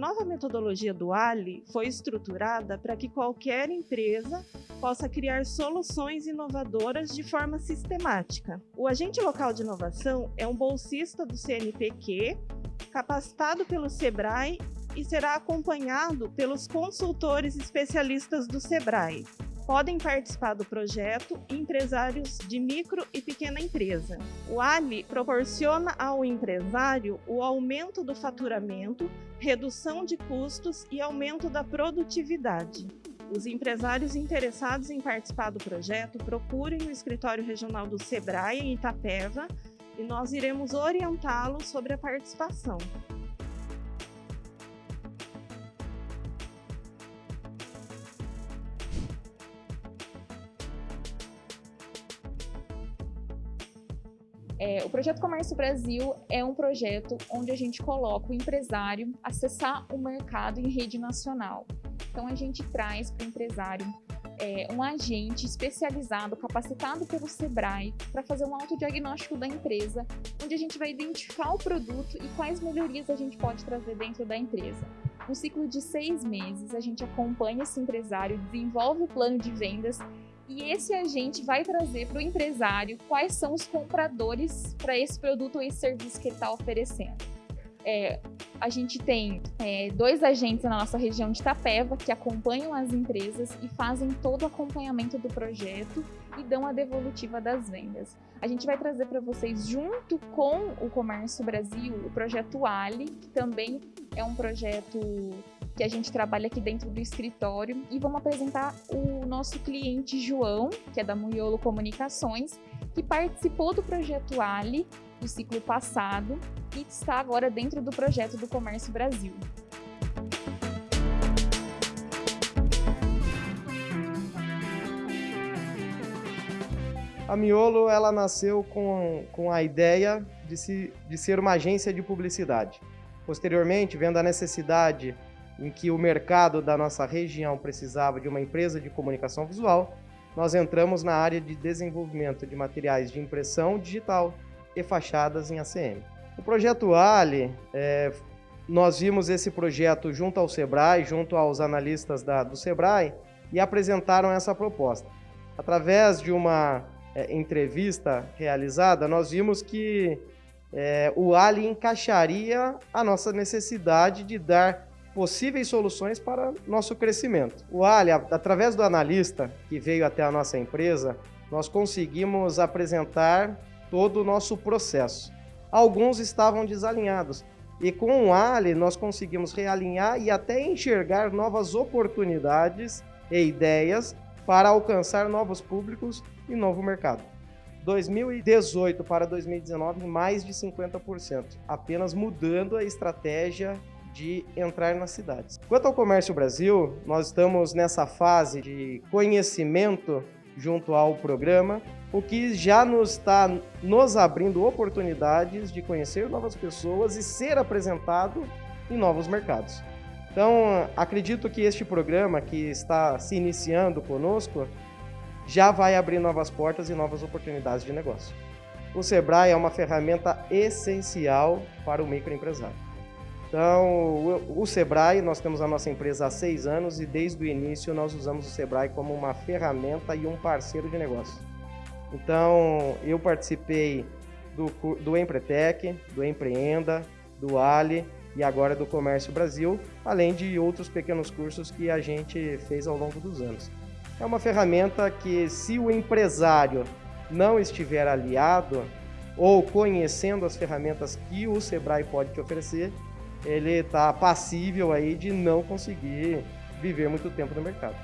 nova metodologia do Ali foi estruturada para que qualquer empresa possa criar soluções inovadoras de forma sistemática. O agente local de inovação é um bolsista do CNPq, capacitado pelo SEBRAE e será acompanhado pelos consultores especialistas do SEBRAE. Podem participar do projeto empresários de micro e pequena empresa. O Ali proporciona ao empresário o aumento do faturamento, redução de custos e aumento da produtividade. Os empresários interessados em participar do projeto procurem o escritório regional do SEBRAE em Itapeva e nós iremos orientá-los sobre a participação. É, o Projeto Comércio Brasil é um projeto onde a gente coloca o empresário acessar o mercado em rede nacional. Então a gente traz para o empresário é, um agente especializado, capacitado pelo SEBRAE, para fazer um autodiagnóstico da empresa, onde a gente vai identificar o produto e quais melhorias a gente pode trazer dentro da empresa. No ciclo de seis meses, a gente acompanha esse empresário, desenvolve o plano de vendas e esse agente vai trazer para o empresário quais são os compradores para esse produto ou esse serviço que ele está oferecendo. É, a gente tem é, dois agentes na nossa região de Itapeva que acompanham as empresas e fazem todo o acompanhamento do projeto e dão a devolutiva das vendas. A gente vai trazer para vocês, junto com o Comércio Brasil, o projeto Ali, que também é um projeto que a gente trabalha aqui dentro do escritório e vamos apresentar o nosso cliente João, que é da Muiolo Comunicações, que participou do projeto Ali do ciclo passado e está agora dentro do projeto do Comércio Brasil. A Miolo ela nasceu com, com a ideia de, se, de ser uma agência de publicidade. Posteriormente, vendo a necessidade em que o mercado da nossa região precisava de uma empresa de comunicação visual, nós entramos na área de desenvolvimento de materiais de impressão digital e fachadas em ACM. O projeto Ali, é, nós vimos esse projeto junto ao Sebrae, junto aos analistas da, do Sebrae, e apresentaram essa proposta. Através de uma é, entrevista realizada, nós vimos que é, o Ali encaixaria a nossa necessidade de dar possíveis soluções para nosso crescimento. O Ali, através do analista que veio até a nossa empresa, nós conseguimos apresentar todo o nosso processo. Alguns estavam desalinhados e com o Ali nós conseguimos realinhar e até enxergar novas oportunidades e ideias para alcançar novos públicos e novo mercado. 2018 para 2019, mais de 50%, apenas mudando a estratégia de entrar nas cidades. Quanto ao Comércio Brasil, nós estamos nessa fase de conhecimento junto ao programa, o que já nos está nos abrindo oportunidades de conhecer novas pessoas e ser apresentado em novos mercados. Então, acredito que este programa que está se iniciando conosco já vai abrir novas portas e novas oportunidades de negócio. O Sebrae é uma ferramenta essencial para o microempresário. Então, o, Sebrae, nós temos a nossa empresa há seis anos e desde o início nós usamos o Sebrae como uma ferramenta e um parceiro de negócio. Então, eu participei do, do Empretec, do Empreenda, do Ali e agora do Comércio Brasil, além de outros pequenos cursos que a gente fez ao longo dos anos. É uma ferramenta que, se o empresário não estiver aliado ou conhecendo as ferramentas que o Sebrae pode te oferecer, ele está passível aí de não conseguir viver muito tempo no mercado.